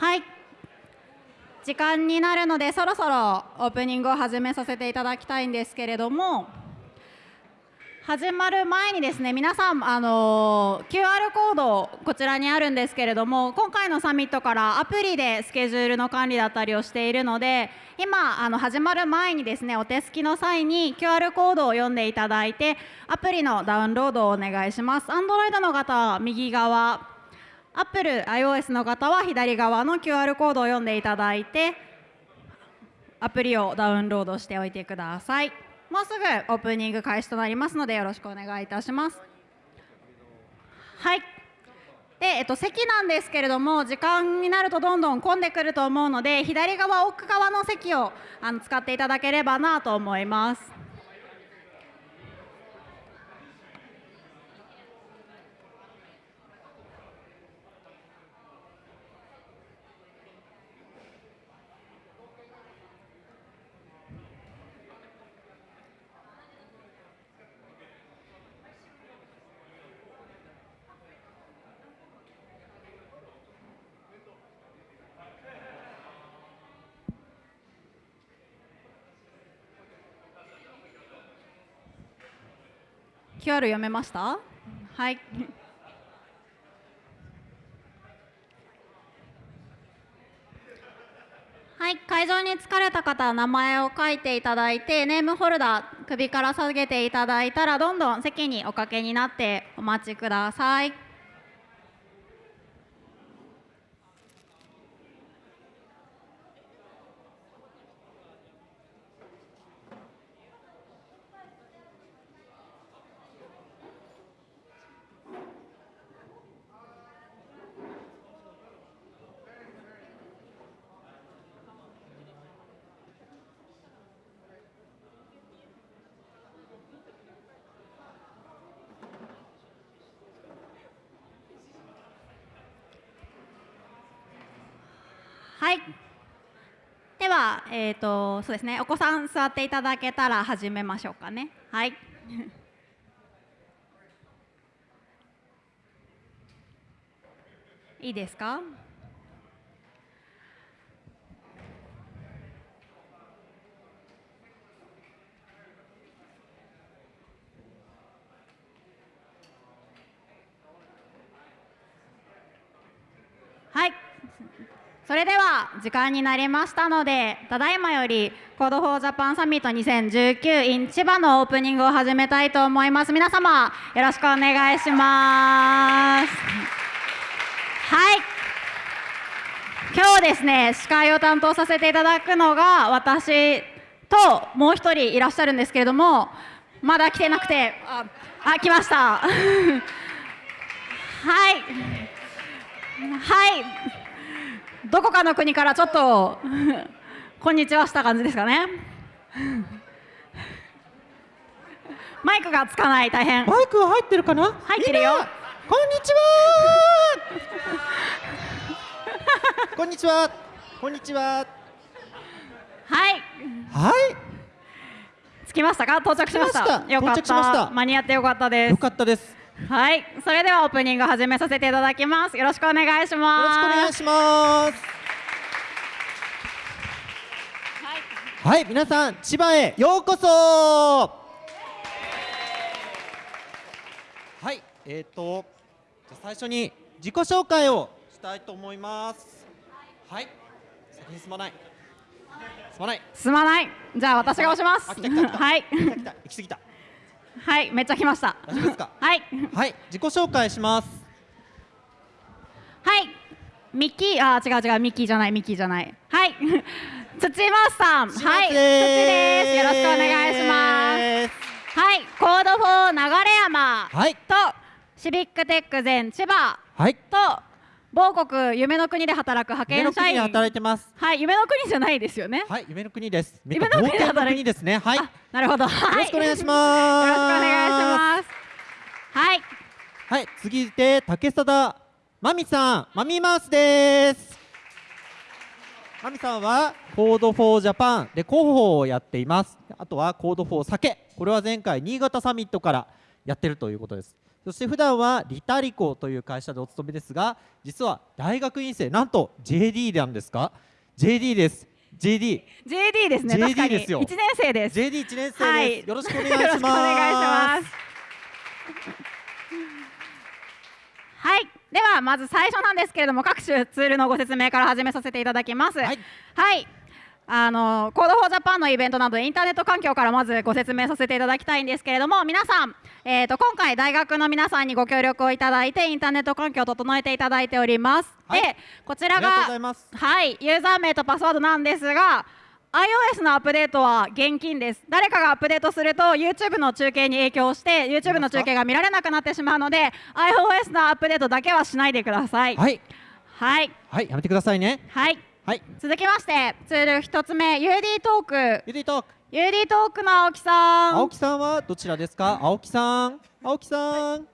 はい。時間になるのでそろそろオープニングを始めさせていただきたいんですけれども始まる前にですね皆さんあの QR コードこちらにあるんですけれども今回のサミットからアプリでスケジュールの管理だったりをしているので今あの始まる前にですねお手すきの際に QR コードを読んでいただいてアプリのダウンロードをお願いします。Android の方は右側 Apple、iOS の方は左側の QR コードを読んでいただいてアプリをダウンロードしておいてください。もうすぐオープニング開始となりますのでよろしくお願いいたします。はい。で、えっと、席なんですけれども時間になるとどんどん混んでくると思うので左側奥側の席をあの使っていただければなと思います「QR 読めました？はいはい、会場に疲れた方は名前を書いていただいてネームホルダー首から下げていただいたらどんどん席におかけになってお待ちください。はい。では、えっ、ー、と、そうですね。お子さん座っていただけたら始めましょうかね。はい。いいですか？はい。それでは時間になりましたのでただいまより Code for Japan Summit 2019 in 千葉のオープニングを始めたいと思います。皆様よろしくお願いします。はい。今日ですね司会を担当させていただくのが私ともう一人いらっしゃるんですけれどもまだ来てなくてああ来ました。はい。はい。どこかの国からちょっと こんにちはした感じですかね。マイクがつかない大変。マイクは入ってるかな？入ってるよ。こんにちは。こんにちは。こんにちは。はい。はい。着きましたか？到着しました。よかった。間に合ってよかったです。よかったですはい、それではオープニング始めさせていただきます。よろしくお願いします。よろしくお願いします。はい、はい、皆さん千葉へようこそ。はい、えっ、ー、とじゃ最初に自己紹介をしたいと思います。はい、先に進まない。進まない。進まない。じゃあ私が押します。はい。行き過ぎた。はい、めっちゃ来ました。大丈夫ですか？はい。はい、自己紹介します。はい、ミッキー、あ、違う違う、ミッキーじゃない、ミッキーじゃない。はい。土松さん、はい、土です。よろしくお願いします。はい、 Code for 流山、はい、と Civic Tech Zen Chiba、はい、と某国夢の国で働く派遣社員。働いてます。はい夢の国じゃないですよね。はい夢の国です。夢の国で働いですね。はい。なるほど、はい、よろしくお願いします。よろしくお願いします。はい。はい次で竹貞まみさんマミーマウスです。まみさんは Code for Japan で広報をやっています。あとは Code for SAKE。これは前回新潟サミットからやってるということですそして普段は LITALICO という会社でお勤めですが実は大学院生なんと JD なんですか？JD です。JD JD ですね JD ですよ。1年生です。JD1 年生です、はい。よろしくお願いしよろしくお願いしまますす。はい。ではまず最初なんですけれども各種ツールのご説明から始めさせていただきます。はい。はいあの Code for Japan のイベントなどインターネット環境からまずご説明させていただきたいんですけれども皆さん、えー、と今回大学の皆さんにご協力をいただいてインターネット環境を整えていただいております、はい。でこちらがはいユーザー名とパスワードなんですが iOS のアップデートは現金です。誰かがアップデートすると YouTube の中継に影響して YouTube の中継が見られなくなってしまうので iOS のアップデートだけはしないでください。はい。はい。はい。やめてくださいね。はいはい。続きましてツール一つ目 UD トーク。ユディトーク。UD トークの青木さん。青木さんはどちらですか？青木さん。青木さん。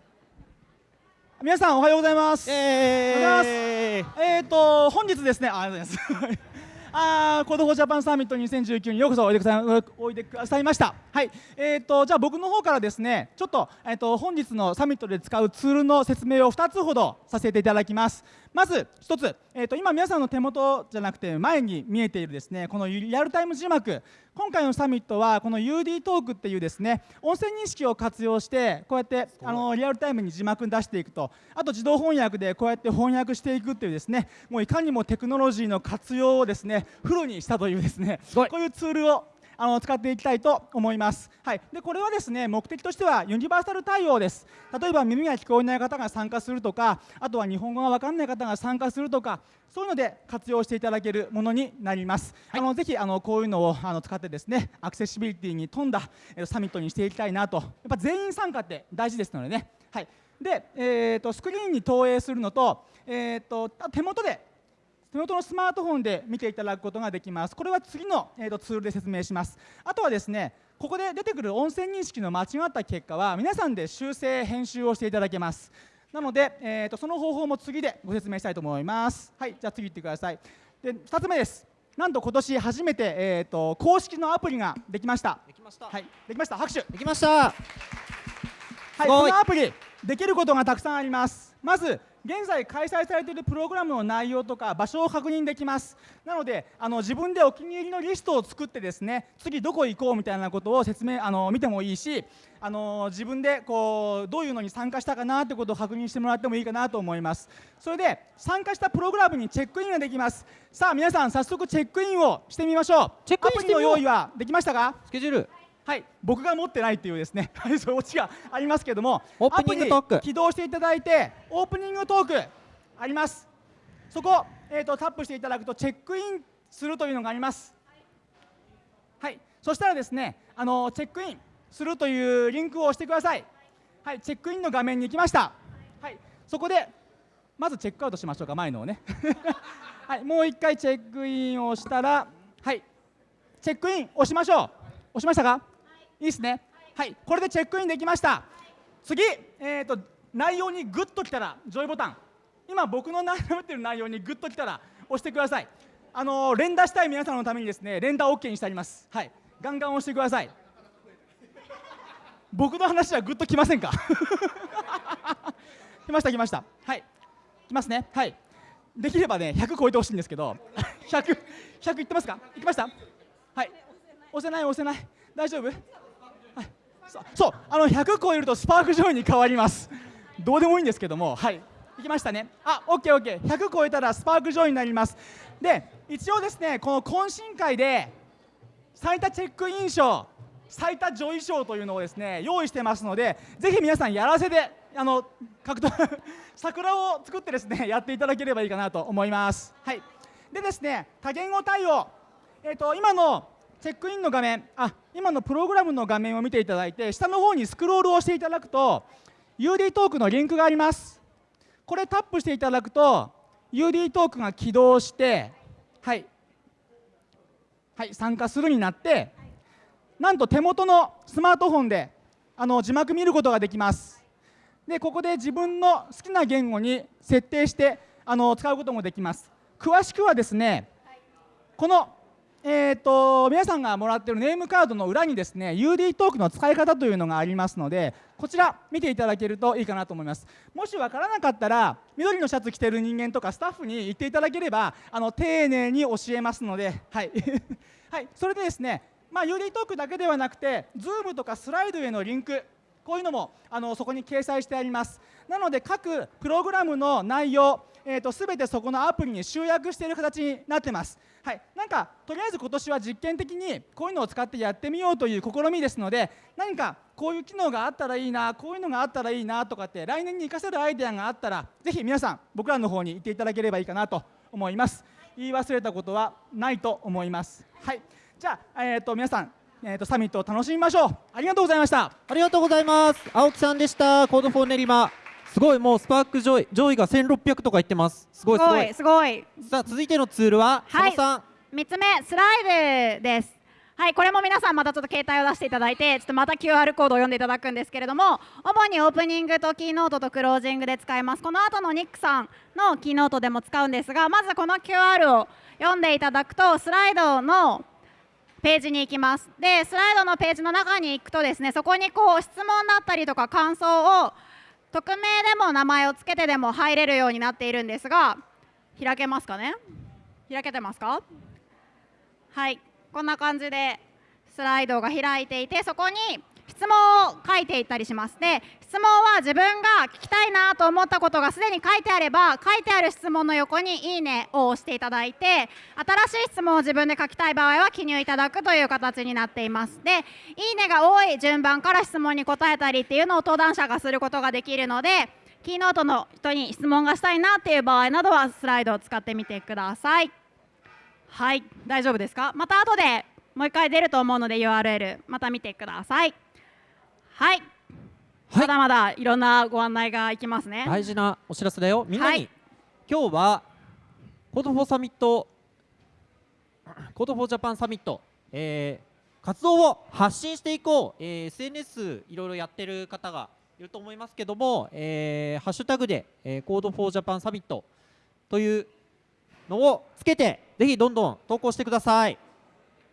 皆さんおはようございます。えおはようごーえっ、と本日ですね、あありがとうござい。ます。あー Code for Japan Summit 2019にようこそおいでくださいおいでくださいました。はい、えっ、とじゃあ僕の方からですね、ちょっとえっ、と本日のサミットで使うツールの説明を2つほどさせていただきます。まず1つ、えっ、と今皆さんの手元じゃなくて前に見えているですね、このリアルタイム字幕。今回のサミットはこの UD トークっていうですね音声認識を活用してこうやってあのリアルタイムに字幕出していくとあと自動翻訳でこうやって翻訳していくっていうですねもういかにもテクノロジーの活用をですねフルにしたというですねこういうツールをあの使っていきたいと思います。はい、でこれはですね目的としてはユニバーサル対応です。例えば耳が聞こえない方が参加するとか、あとは日本語が分かんない方が参加するとか、そういうので活用していただけるものになります。あのぜひあのこういうのをあの使ってですねアクセシビリティに富んだえーサミットにしていきたいなと。やっぱ全員参加って大事ですのでね。はい。で、えー、とスクリーンに投影するのと,、えー、と手元で手元のスマートフォンで見ていただくことができます。これは次の、えー、とツールで説明します。あとはですね、ここで出てくる音声認識の間違った結果は皆さんで修正編集をしていただけます。なので、えー、とその方法も次でご説明したいと思います。はい、じゃあ次行ってください。で、2つ目です。なんと今年初めて、えー、と公式のアプリができました。できましたはい、できました。拍手。できましたはいこのアプリできることがたくさんありますまず現在開催されているプログラムの内容とか場所を確認できます。なのであの自分でお気に入りのリストを作ってですね次どこ行こうみたいなことを説明あの見てもいいしあの自分でこうどういうのに参加したかなってことを確認してもらってもいいかなと思います。それで参加したプログラムにチェックインができます。さあ皆さん早速チェックインをしてみましょう。チェックインの用意はできましたか？スケジュールはい、僕が持ってないっていうですね、はい、そういうオチがありますけども、オープニングトーク起動していただいて、オープニングトークあります。そこ、えー、とタップしていただくとチェックインするというのがあります。はい、そしたらですね、あのチェックインするというリンクを押してください。はい、チェックインの画面に行きました。はい、そこでまずチェックアウトしましょうか前のをね。はい、もう一回チェックインをしたら、はい、チェックイン押しましょう。押しましたか？いいですね。はい、これでチェックインできました。次、えっ、と内容にグッときたらジョイボタン。今僕の悩めてる内容にグッときたら押してください。あのー連打したい皆さんのためにですね、連打 OK にしてあります。はい、ガンガン押してください。僕の話はグッときませんか？来ました来ました。はい、来ますね。はい。できればね100超えてほしいんですけど、100 100いってますか？いきました？はい。押せない押せない大丈夫？そうあの100超えるとスパークジョイに変わります。どうでもいいんですけども、はい。いきましたね。あ、オッケーオッケー。100超えたら Spark Joy になります。で、一応ですねこの懇親会で最多チェックイン賞最多 Joy 賞というのをですね用意してますのでぜひ皆さんやらせであの獲得 桜を作ってですねやっていただければいいかなと思いますはいでですね多言語対応えっ、と今のチェックインの画面あ今のプログラムの画面を見ていただいて下の方にスクロールをしていただくと UD トークのリンクがありますこれタップしていただくと UD トークが起動してはいはい、参加するになって、なんと手元のスマートフォンであの字幕見ることができます。で、ここで自分の好きな言語に設定してあの使うこともできます。詳しくはですね、この、えー、と皆さんがもらっているネームカードの裏にですね UD トークの使い方というのがありますのでこちら見ていただけるといいかなと思います。もし分からなかったら緑のシャツ着てる人間とかスタッフに言っていただければあの丁寧に教えますのではい、はい、それでですねまあ UD トークだけではなくて Zoom とかスライドへのリンクこういうのもあのそこに掲載してあります。なので各プログラムの内容えーと、全てそこのアプリに集約している形になってます。はい、なんかとりあえず今年は実験的にこういうのを使ってやってみようという試みですので何かこういう機能があったらいいなこういうのがあったらいいなとかって来年に活かせるアイデアがあったらぜひ皆さん僕らの方に言っていただければいいかなと思います。言い忘れたことはないと思います。はい。じゃあ、えーと、皆さんえーと、サミットを楽しみましょう。ありがとうございました。ありがとうございます。青木さんでした。 Code for 練馬。すごいもう Spark Joy Joy が1600とか言ってます。すごいすごい。すごいさあ続いてのツールははい。3つ目スライドです。はいこれも皆さんまたちょっと携帯を出していただいてちょっとまた QR コードを読んでいただくんですけれども主にオープニングとキーノートとクロージングで使います。この後のニックさんのキーノートでも使うんですがまずこの QR を読んでいただくとスライドのページに行きます。でスライドのページの中に行くとですねそこにこう質問だったりとか感想を匿名でも名前を付けてでも入れるようになっているんですが開けますかね？開けてますか？はい。こんな感じでスライドが開いていてそこに質問を書いていったりします。で質問は自分が聞きたいなと思ったことがすでに書いてあれば書いてある質問の横に「いいね」を押していただいて新しい質問を自分で書きたい場合は記入いただくという形になっています。で「いいね」が多い順番から質問に答えたりっていうのを登壇者がすることができるのでキーノートの人に質問がしたいなっていう場合などはスライドを使ってみてください。はい大丈夫ですか？また後でもう一回出ると思うので URL また見てください。はい、まだまだいろんなご案内がいきますね。大事なお知らせだよ。みんなに、はい、今日は Code for サミット Code for Japan サミット、えー、活動を発信していこう、えー、SNS いろいろやってる方がいると思いますけども、えー、ハッシュタグで、えー、 Code for Japan サミットというのをつけてぜひどんどん投稿してください。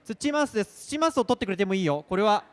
土マウスです。土マウスを取ってくれてもいいよ。これは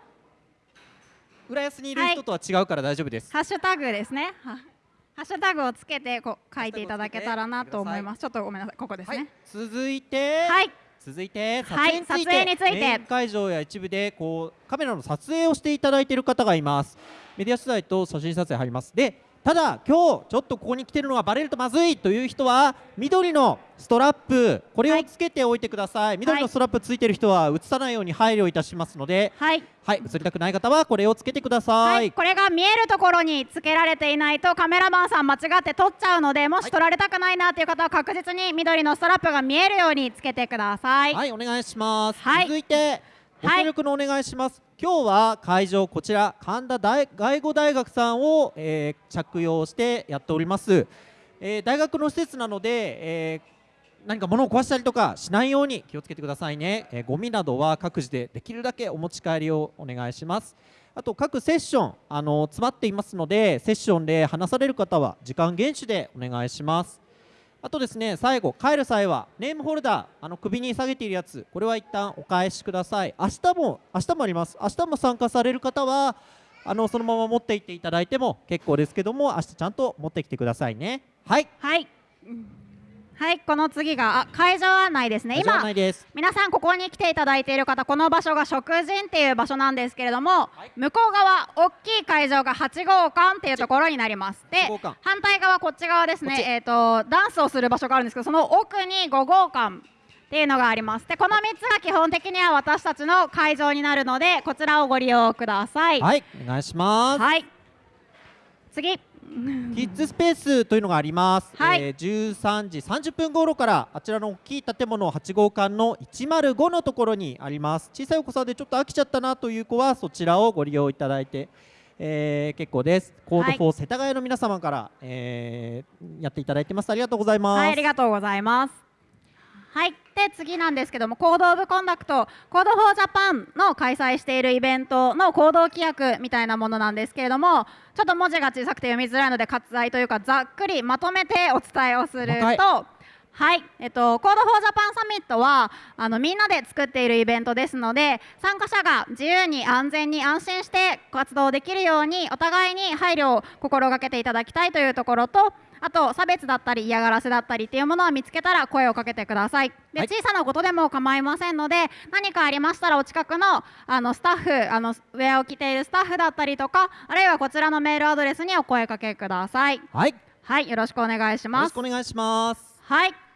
浦安にいる人とは違うから大丈夫です、ハッシュタグですね。ハッシュタグをつけてこ書いていただけたらなと思います。ちょっとごめんなさい。ここですね、はい、続いて。はい。続いて撮影について,、はい、について。会場や一部でこうカメラの撮影をしていただいている方がいます。メディア取材と写真撮影入ります。でただ今日ちょっとここに来てるのがバレるとまずいという人は緑のストラップこれをつけておいてください、はい、緑のストラップついてる人は映さないように配慮いたしますので。はい、はい、映りたくない方はこれをつけてください、はい、これが見えるところにつけられていないとカメラマンさん間違って撮っちゃうのでもし撮られたくないなという方は確実に緑のストラップが見えるようにつけてください。はいお願いします、続いてご協力のお願いします、今日は会場こちら神田大外語大学さんを、えー、着用してやっております、えー、大学の施設なので、えー、何か物を壊したりとかしないように気をつけてくださいね、えー、ゴミなどは各自でできるだけお持ち帰りをお願いします。あと各セッションあの詰まっていますのでセッションで話される方は時間厳守でお願いしますあとですね最後帰る際はネームホルダーあの首に下げているやつこれは一旦お返しください。明日も明日もあります。明日も参加される方はあのそのまま持っていっていただいても結構ですけども明日ちゃんと持ってきてくださいね。はい。はい。はいこの次が会場案内ですね。今皆さんここに来ていただいている方この場所が食人っていう場所なんですけれども、はい、向こう側大きい会場が8号館っていうところになります。で反対側こっち側ですねえっ、ー、とダンスをする場所があるんですけどその奥に5号館っていうのがあります。でこの3つが基本的には私たちの会場になるのでこちらをご利用ください。はいお願いします。はい。次キッズスペースというのがあります、はい、えー、13時30分頃からあちらの大きい建物8号館の105のところにあります。小さいお子さんでちょっと飽きちゃったなという子はそちらをご利用いただいて、えー、結構です。 Code for 世田谷の皆様から、えー、やっていただいてます。ありがとうございます、はい、ありがとうございますはい。で次なんですけども Code of Conduct Code for Japan の開催しているイベントの行動規約みたいなものなんですけれどもちょっと文字が小さくて読みづらいので割愛というかざっくりまとめてお伝えをするとはい、えっと、 Code for Japan サミットはあのみんなで作っているイベントですので参加者が自由に安全に安心して活動できるようにお互いに配慮を心がけていただきたいというところとあと差別だったり嫌がらせだったりっていうものを見つけたら声をかけてください。で、はい。小さなことでも構いませんので何かありましたらお近くのあのスタッフあのウェアを着ているスタッフだったりとかあるいはこちらのメールアドレスにお声かけください。はい。よはいよろしくお願いしろます。しくお願いします。はい。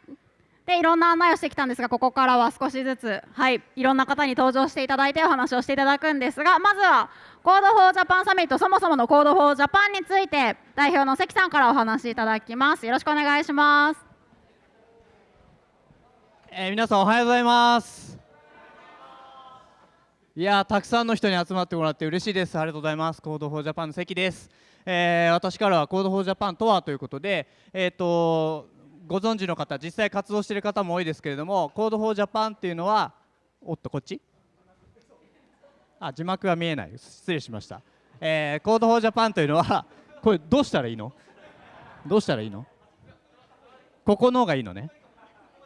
でいろんな案内をしてきたんですがここからは少しずつはいいろんな方に登場していただいてお話をしていただくんですがまずは Code for Japan サミットそもそもの Code for Japan について代表の関さんからお話しいただきます。よろしくお願いします。えー皆さんおはようございます。いやたくさんの人に集まってもらって嬉しいです。ありがとうございます。 Code for Japan の関です、えー私からは Code for Japan とはということでえっ、とご存知の方実際活動している方も多いですけれども Code for Japan っていうのはおっとこっち？あ字幕が見えない。失礼しました、えー Code for Japan というのはこれどうしたらいいの？どうしたらいいの？ここの方がいいのね。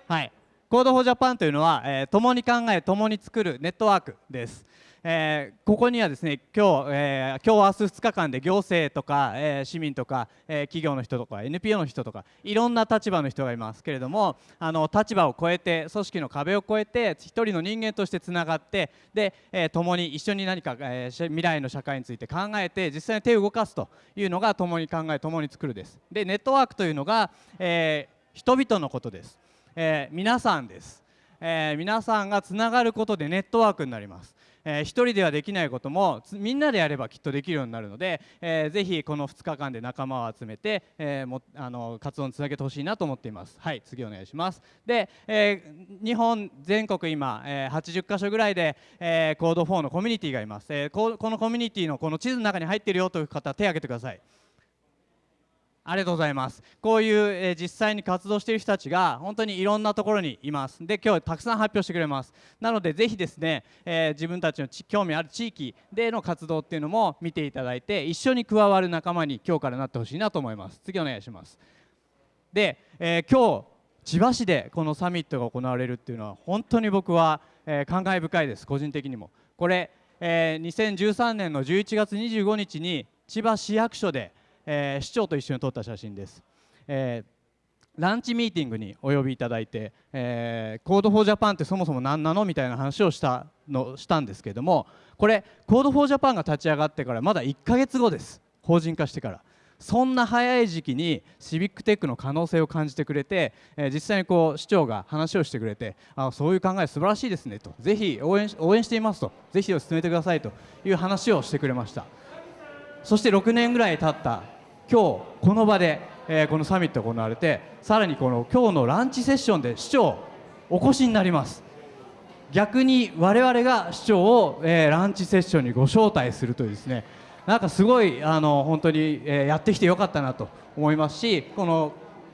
はい。 Code for Japan というのは、えー共に考え共に作るネットワークです、えーここにはですね今日、えー今日明日2日間で行政とか、えー市民とか、えー企業の人とか NPO の人とかいろんな立場の人がいますけれどもあの立場を超えて組織の壁を越えて一人の人間としてつながってで、えー共に一緒に何か、えー未来の社会について考えて実際に手を動かすというのが共に考え共に作るです。でネットワークというのが、えー人々のことです。えー皆さんです、えー皆さんがつながることでネットワークになります、えー1人ではできないこともみんなでやればきっとできるようになるので、えーぜひこの2日間で仲間を集めて、えーもあの活動につなげてほしいなと思っています。はい次お願いします。で、えー日本全国今、えー80カ所ぐらいで、えーコード4のコミュニティがいます、えーここのコミュニティのこの地図の中に入っているよという方手を挙げてください。ありがとうございます。こういう、えー実際に活動している人たちが本当にいろんなところにいます。で、今日たくさん発表してくれます。なので、ぜひですね、えー自分たちのち興味ある地域での活動っていうのも見ていただいて、一緒に加わる仲間に今日からなってほしいなと思います。次お願いします。で、えー今日千葉市でこのサミットが行われるっていうのは本当に僕は、えー感慨深いです個人的にもこれ、えー2013年の11月25日に千葉市役所で、えー市長と一緒に撮った写真です、えーランチミーティングにお呼びいただいて、えー Code for Japan ってそもそも何なのみたいな話をしたのしたんですけどもこれ Code for Japan が立ち上がってからまだ1ヶ月後です。法人化してから。そんな早い時期にシビックテックの可能性を感じてくれて、えー実際にこう市長が話をしてくれてあそういう考え素晴らしいですねと。ぜひ応援し応援していますと。ぜひ進めてくださいという話をしてくれました。そして6年ぐらい経った今日この場で、えーこのサミット行われてさらにこの今日のランチセッションで市長お越しになります。逆に我々が市長を、えーランチセッションにご招待するというですねなんかすごいあの本当に、えーやってきてよかったなと思いますしこの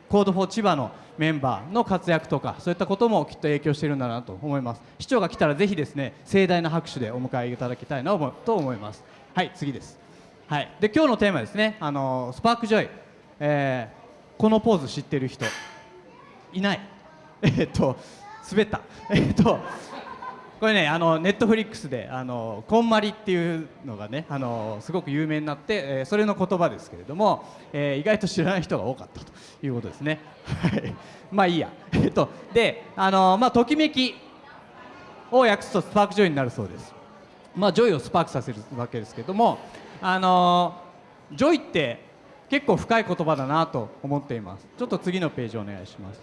Code for 千葉のメンバーの活躍とかそういったこともきっと影響しているんだなと思います。市長が来たらぜひですね盛大な拍手でお迎えいただきたいなと思います。はい次です。はいで今日のテーマですねあのスパークジョイ、えーこのポーズ知ってる人いない？えーっと滑った えーっとこれねあのネットフリックスであのこんまりっていうのがねあのすごく有名になって、えーそれの言葉ですけれども、えー意外と知らない人が多かったということですね。はいまあいいや。えっとであのまあときめきを訳すと spark joy になるそうです。まあ joy をスパークさせるわけですけれどもあの joy って結構深い言葉だなと思っています。ちょっと次のページお願いします。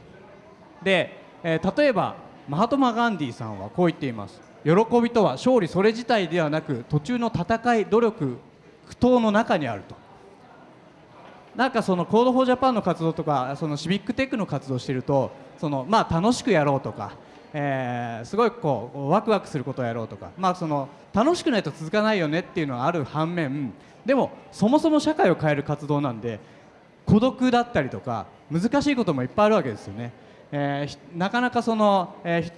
で、えー例えばマハトマ・ガンディさんはこう言っています喜びとは勝利それ自体ではなく途中の戦い努力苦闘の中にあるとなんかその Code for Japan の活動とかその civic tech の活動をしているとそのまあ楽しくやろうとか、えーすごいこうワクワクすることをやろうとか。まあその楽しくないと続かないよねっていうのがある反面でもそもそも社会を変える活動なんで孤独だったりとか難しいこともいっぱいあるわけですよね、えーなかなかその、えー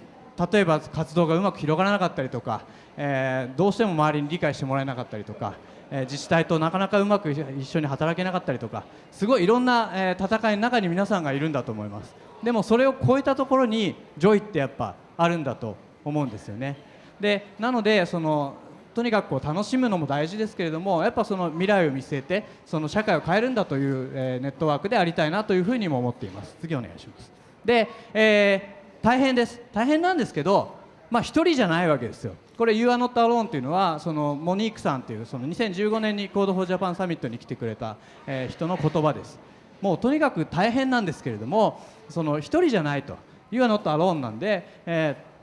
例えば活動がうまく広がらなかったりとか、えーどうしても周りに理解してもらえなかったりとか、えー自治体となかなかうまく一緒に働けなかったりとかすごいいろんな、えー戦いの中に皆さんがいるんだと思います。でもそれを超えたところに joy ってやっぱあるんだと思うんですよね。でなのでそのとにかくこう楽しむのも大事ですけれどもやっぱその未来を見据えてその社会を変えるんだという、えーネットワークでありたいなというふうにも思っています。次お願いします。で、えー大変です。大変なんですけどまあ一人じゃないわけですよ。これ You are not alone というのはそのモニークさんというその2015年に Code for Japan サミットに来てくれた、えー人の言葉です。もうとにかく大変なんですけれどもその一人じゃないと。You are not alone なんで、えー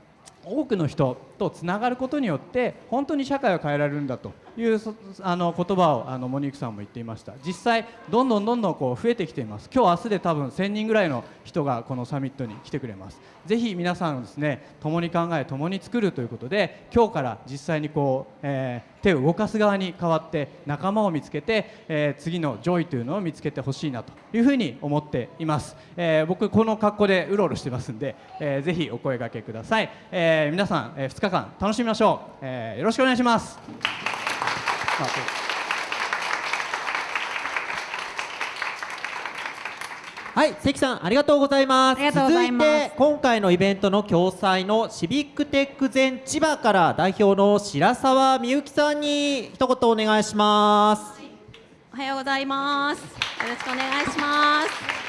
多くの人とつながることによって本当に社会を変えられるんだと。いうそあの言葉をあのモニークさんも言っていました。実際どんどんどんどんこう増えてきています。今日明日で多分1000人ぐらいの人がこのサミットに来てくれます。ぜひ皆さんですね共に考え共に作るということで今日から実際にこう、えー手を動かす側に変わって仲間を見つけて、えー次の joy というのを見つけてほしいなというふうに思っています、えー僕この格好でうろうろしてますんで、えーぜひお声掛けください、えー皆さん、え2日間楽しみましょう、えーよろしくお願いしますはい、関さんありがとうございます。続いて今回のイベントの共催のシビックテック全千葉から代表の白沢美幸さんに一言お願いします。おはようございます。よろしくお願いします。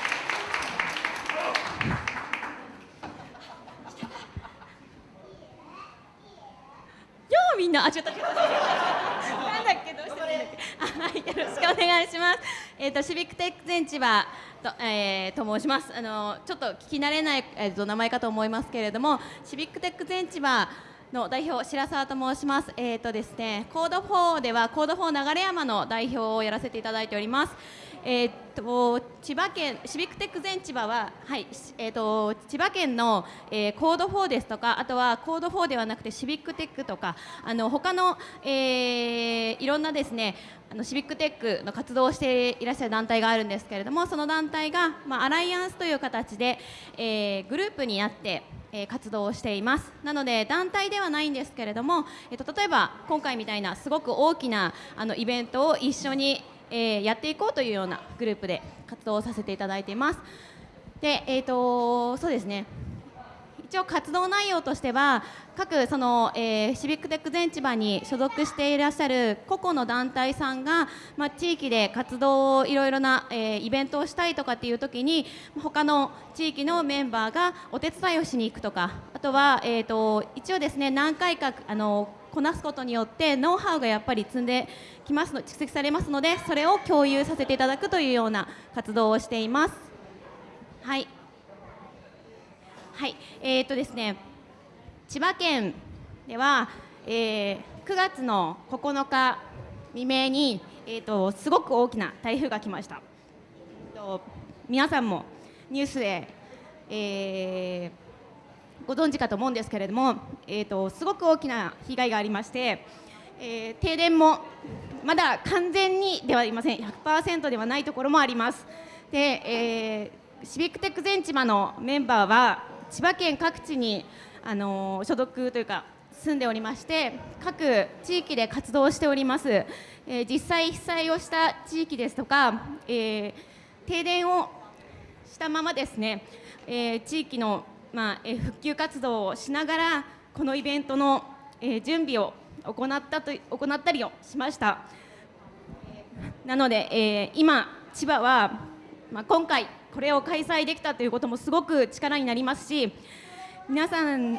うみんなあちょっとちょっとなんだっけどうしてるんだっけあはいよろしくお願いします。えっ、とシビックテック全千葉と,、えーと申します。あのちょっと聞き慣れない、えー、と名前かと思いますけれどもシビックテック全千葉の代表白沢と申します。えっ、とですね、コード4ではコード4流山の代表をやらせていただいております。えっ、と千葉県シビックテック全千葉ははいえっ、と千葉県の、えーコード4ですとかあとはコード4ではなくてシビックテックとかあの他の、えーいろんなですねあのシビックテックの活動をしていらっしゃる団体があるんですけれどもその団体が、まあ、アライアンスという形で、えーグループになって、えー活動をしています。なので団体ではないんですけれども、えーと例えば今回みたいなすごく大きなあのイベントを一緒に、えーやっていこうというようなグループで活動をさせていただいています。でえーとそうですね。一応活動内容としては各その、えーシビックテック全千葉に所属していらっしゃる個々の団体さんが、まあ、地域で活動をいろいろな、えーイベントをしたいとかっていう時に他の地域のメンバーがお手伝いをしに行くとかあとは、えー、と一応ですね何回かあのこなすことによってノウハウがやっぱり積んできますの蓄積されますのでそれを共有させていただくというような活動をしています。はいはい、えーとですね、千葉県では、えー9月の9日未明に、えー、とすごく大きな台風が来ました。えーと皆さんもニュースで、えーご存知かと思うんですけれども、えー、とすごく大きな被害がありまして、えー停電もまだ完全にではありません100%ではないところもあります。で、えーシビックテック全千葉のメンバーは千葉県各地に、あの所属というか住んでおりまして各地域で活動しております、えー実際被災をした地域ですとか、えー停電をしたままですね、えー地域の、まあえ復旧活動をしながらこのイベントの、え準備を行ったと行ったりをしました。なので、え今、千葉は、まあ、今回これを開催できたということもすごく力になりますし皆さん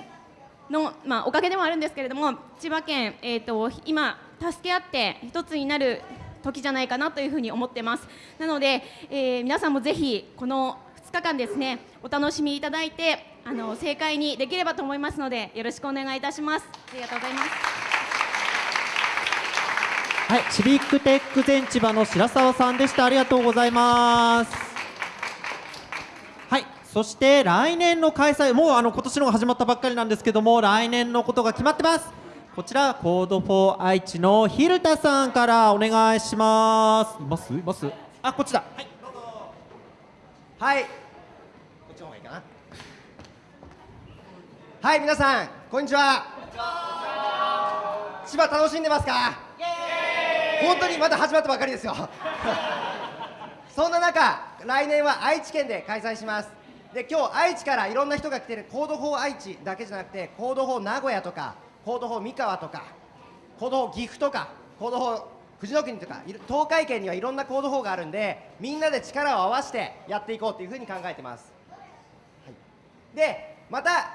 の、まあ、おかげでもあるんですけれども千葉県、えー、と今、助け合って一つになる時じゃないかなというふうに思ってますなので、えー皆さんもぜひこの2日間ですねお楽しみいただいてあの盛会にできればと思いますのでよろしくお願いいたしますありがとうございますはい、 Civic Tech Zen Chiba の白沢さんでした。ありがとうございます。はい、そして来年の開催、もうあの今年のが始まったばっかりなんですけども、来年のことが決まってます。こちら Code for 愛知の蛭田さんからお願いします。います？います？あ、こっちだ。はい、どうぞ。はい。こっちの方がいいかな。はい皆さんこんにちは千葉楽しんでますか？本当にまだ始まったばかりですよ そんな中来年は愛知県で開催しますで今日愛知からいろんな人が来てるコード法愛知だけじゃなくてコード法名古屋とかコード法三河とかコード法岐阜とかコード法富士の国とか東海圏にはいろんなコード法があるんでみんなで力を合わせてやっていこうというふうに考えてます、はい、でまた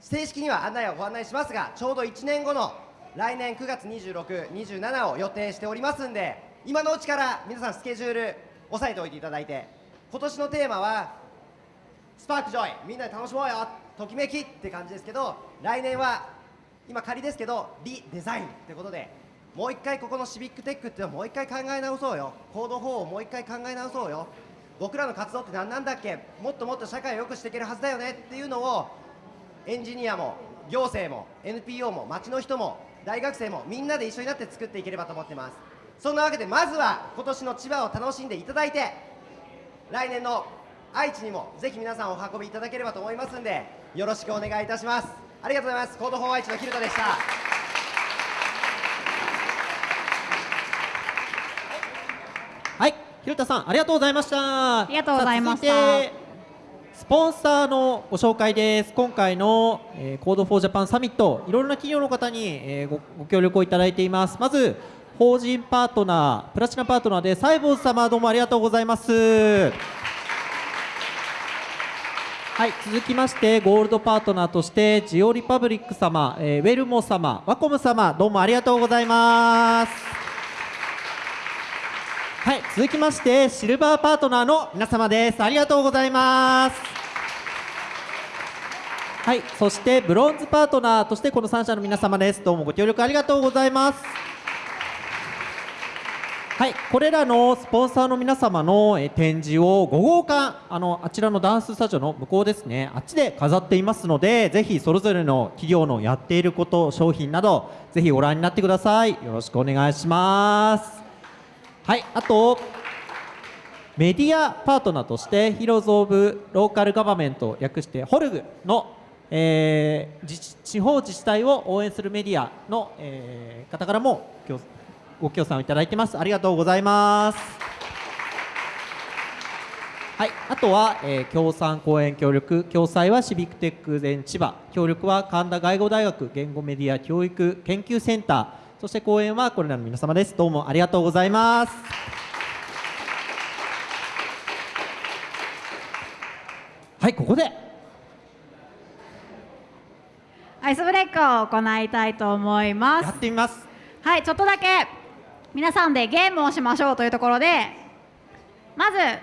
正式には案内をご案内しますがちょうど1年後の来年9月26、27を予定しておりますんで今のうちから皆さんスケジュール押さえておいていただいて今年のテーマはスパークジョイみんなで楽しもうよときめきって感じですけど来年は今仮ですけどリデザインということでもう一回ここのシビックテックっていうのをもう一回考え直そうよ。コード4をもう一回考え直そうよ。僕らの活動って何なんだっけ？もっともっと社会を良くしていけるはずだよね？っていうのをエンジニアも行政も NPO も町の人も大学生もみんなで一緒になって作っていければと思ってます。そんなわけでまずは今年の千葉を楽しんでいただいて来年の愛知にもぜひ皆さんお運びいただければと思いますんでよろしくお願いいたしますありがとうございます Code for 愛知のヒルトでしたはい、ひろたさんありがとうございました。ありがとうございました続いてスポンサーのご紹介です。今回の、えー、 Code for Japan Summit、いろいろな企業の方に、えーごご協力をいただいています。まず法人パートナー、プラチナパートナーでサイボーズ様どうもありがとうございます。はい、続きましてゴールドパートナーとしてジオリパブリック様、えーウェルモ様、ワコム様どうもありがとうございます。はい、続きましてシルバーパートナーの皆様です。ありがとうございます。はい、そしてブロンズパートナーとしてこの3社の皆様です。どうもご協力ありがとうございます。はい、これらのスポンサーの皆様のえ展示を5号館あのあちらのダンススタジオの向こうですねあっちで飾っていますのでぜひそれぞれの企業のやっていること商品などぜひご覧になってください。よろしくお願いします。はいあとメディアパートナーとしてヒローズ・オブ・ローカル・ガバメント略してホルグの、えー地方自治体を応援するメディアの、えー方からもご協賛をいただいてます。ありがとうございます。はい、あとは、えー協賛講演協力。共催はシビックテック全千葉。協力は神田外語大学。言語メディア教育研究センター。そして講演はこれらの皆様です。どうもありがとうございます。はいここで。アイスブレイクを行いたいと思いまやすってみます。はいちょっとだけ皆さんでゲームをしましょうというところでまず会っ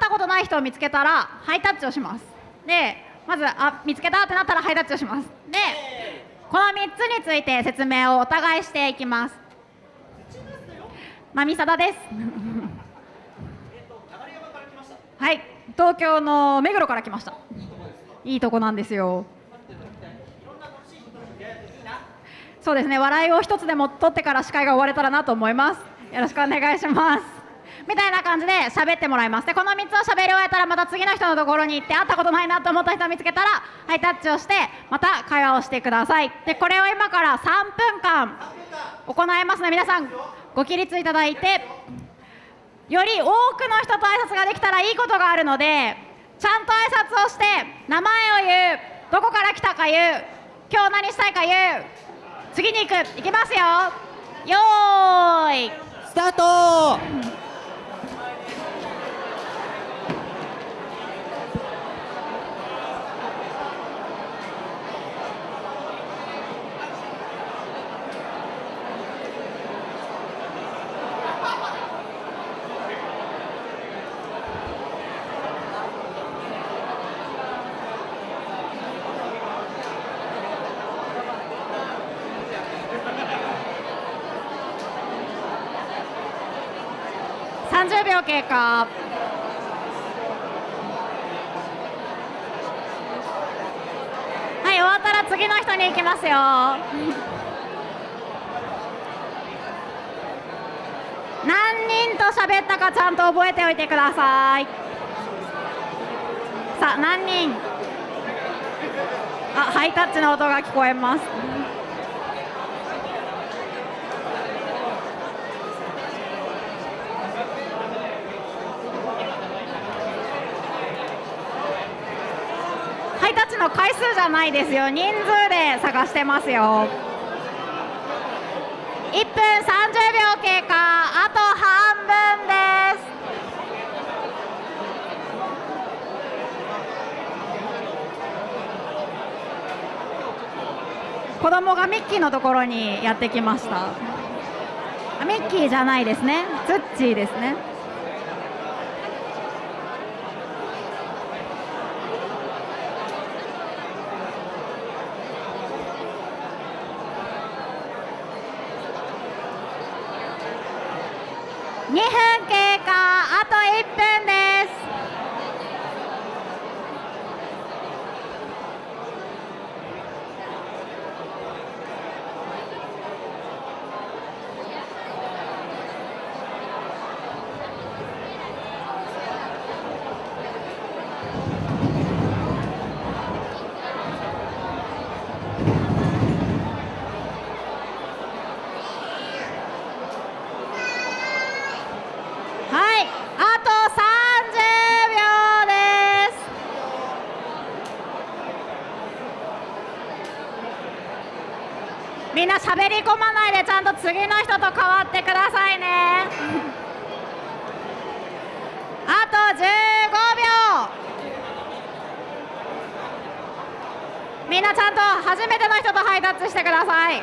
たことない人を見つけたらハイタッチをします。でまずあ見つけたってなったらハイタッチをします。でこの3つについて説明をお互いしていきます。まみさだです。はい。東京の目黒から来ました。いいとこなんですよ。そうですね。笑いを一つでも取ってから司会が終われたらなと思います。よろしくお願いします。みたいな感じで喋ってもらいます。でこの3つを喋り終えたらまた次の人のところに行って会ったことないなと思った人を見つけたらハイタッチをしてまた会話をしてください。でこれを今から3分間行いますので皆さんご起立いただいてより多くの人と挨拶ができたらいいことがあるのでちゃんと挨拶をして名前を言う。どこから来たか言う。今日何したいか言う。次に行く行きますよ。よーい。スタート。30秒経過はい終わったら次の人に行きますよ。何人と喋ったかちゃんと覚えておいてください。さあ何人。あハイタッチの音が聞こえます。チの回数じゃないですよ。人数で探してますよ。1分30秒経過。あと半分です。子供がミッキーのところにやってきました。ミッキーじゃないですね。ツッチーですね2分経過あと1分ですはい、あと30秒です。滑り込まないでちゃんと次の人と変わってくださいね。あと15秒。みんなちゃんと初めての人とハイタッチしてください。8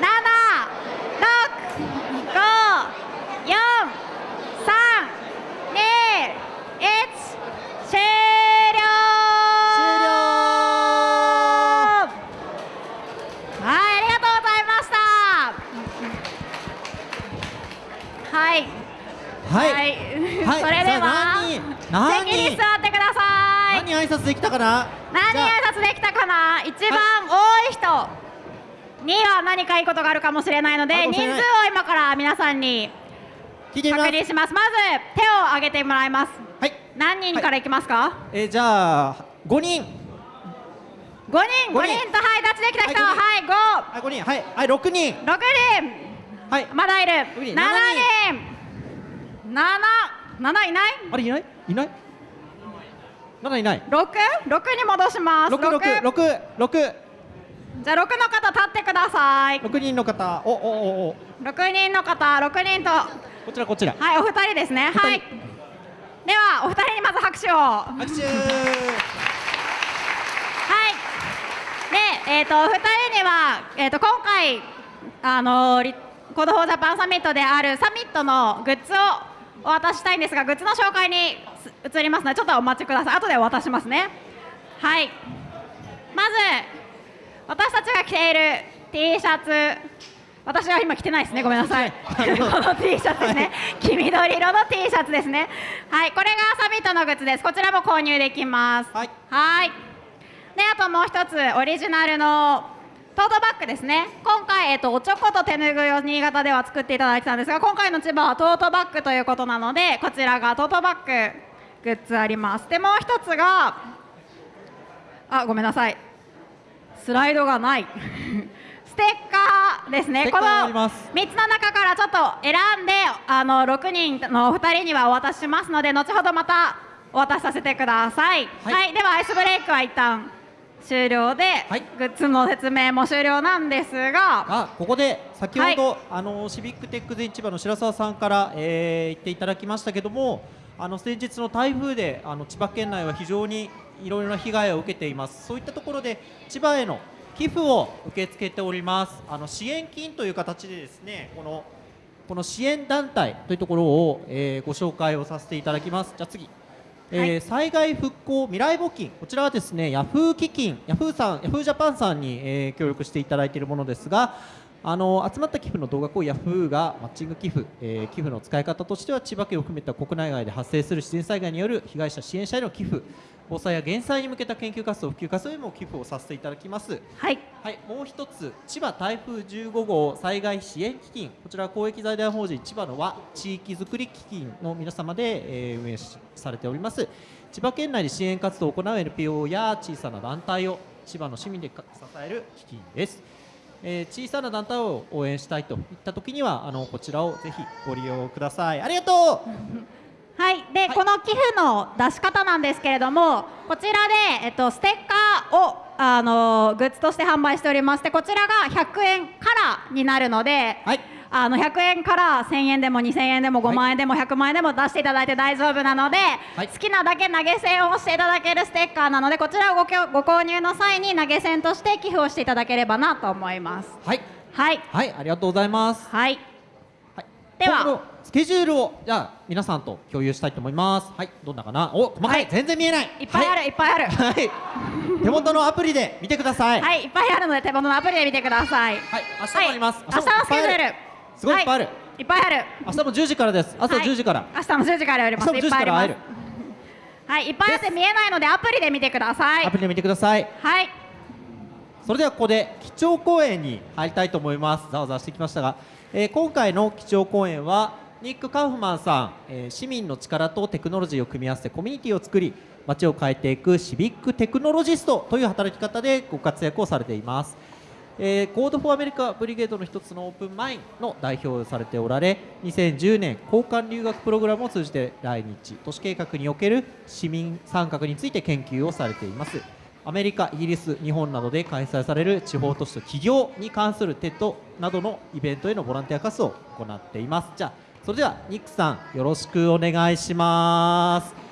7 6 5 4 3 2 1終了終了はいありがとうございましたはいはい、はいそれではさあに人座ってください。何挨拶できたかな？何挨拶できたかな？一番多い人。には何かいいことがあるかもしれないので人数を今から皆さんに確認します。まず手を挙げてもらいます。はい、何人からいきますか、えー、じゃあ5人。五人。五五人人とハイタッチできた人。ははい五。あ5人。はい。はい6人。六人。はい。まだいる。七人。七。七いない？あれいない？いない？まだいない。六？六に戻します。六六六？六じゃあ六の方立ってください。六人の方。おおおお。六人の方六人と。はこちらこちら。いお二人ですね。はい。ではお二人にまず拍手を。は拍手。い。でえっ、とお二人にはえっ、と今回あのリCode for Japan Summit であるサミットのグッズをお渡ししたいんですがグッズの紹介にす。移りますのでちょっとお待ちください。後でお渡ししますね。はい。まず私たちが着ている T シャツ。私は今着てないですね。ごめんなさい。この T シャツですね、黄緑色の T シャツですね。はい。これがサミットのグッズです。こちらも購入できます。はい。はい。であともう一つオリジナルのトートバッグですね。今回、えっと、おちょこと手ぬぐいを新潟では作っていただいてたんですが今回の千葉はトートバッグということなのでこちらがトートバッググッズあります。でもう一つがあごめんなさい。スライドがない。ステッカーですね。このあります。3つの中からちょっと選んであの6人のお二人にはお渡ししますので後ほどまたお渡しさせてください、ははい。いではアイスブレイクは一旦終了で、はい。グッズの説明も終了なんですがあここで先ほど、あのシビックテック全千葉の白澤さんから、えー言っていただきましたけどもあの先日の台風であの千葉県内は非常にいろいろな被害を受けています。そういったところで千葉への寄付を受け付けております。あの支援金という形でですねこのこの支援団体というところを、えーご紹介をさせていただきます。じゃあ次。えーはい。災害復興未来募金。こちらはですねヤフー基金ヤフーさんヤフージャパンさんに、えー協力していただいているものですがあの集まった寄付の動額をヤフーがマッチング寄付、えー寄付の使い方としては千葉県を含めた国内外で発生する自然災害による被害者支援者への寄付防災や減災に向けた研究活動普及活動へも寄付をさせていただきます。はいはい、もう一つ、千葉台風15号災害支援基金、こちらは公益財団法人千葉の和地域づくり基金の皆様で、えー運営しされております。千葉県内で支援活動を行う NPO や小さな団体を千葉の市民でか支える基金です、えー小さな団体を応援したいといった時にはあのこちらをぜひご利用ください。ありがとう。はい、で、この寄付の出し方なんですけれども、こちらで、えっと、ステッカーを、あのグッズとして販売しておりまして、こちらが100円からになるので、はいあの100円から1000円でも2000円でも5万円でも100万円でも出していただいて大丈夫なので、はい好きなだけ投げ銭をしていただけるステッカーなので、こちらをごご購入の際に投げ銭として寄付をしていただければなと思います。はいはい、はいありがとうございますはい、はい、ではスケジュールをじゃあ皆さんと共有したいと思います。はい、どんなかな？お、細かい、はい全然見えない。いっぱいある、い、っぱいある。はい。はい。手元のアプリで見てください。はい。はい、いっぱいあるので手元のアプリで見てください。明日もあります。はい、明日のスケジュール。すごいいっぱいある。はい、いっぱいある。明日も10時からです。朝はい10時から。明日も10時からやります。明日も10いっぱいあります時から会える。。はい、いっぱいあって見えないのでアプリで見てくださいアプ。リで見てください。はい、それではここで基調講演に入りたいと思います。ざわざわしてきましたが、えー今回の基調講演はニック・カウフマンさん、えー市民の力とテクノロジーを組み合わせてコミュニティを作り街を変えていくシビックテクノロジストという働き方でご活躍をされています。えー、 Code for America Brigade の一つの Open Maine の代表をされておられ2010年交換留学プログラムを通じて来日都市計画における市民参画について研究をされています。アメリカ、イギリス、日本などで開催される地方都市と起業に関する TED などのイベントへのボランティア活動を行っています。じゃあそれではニックさんよろしくお願いします。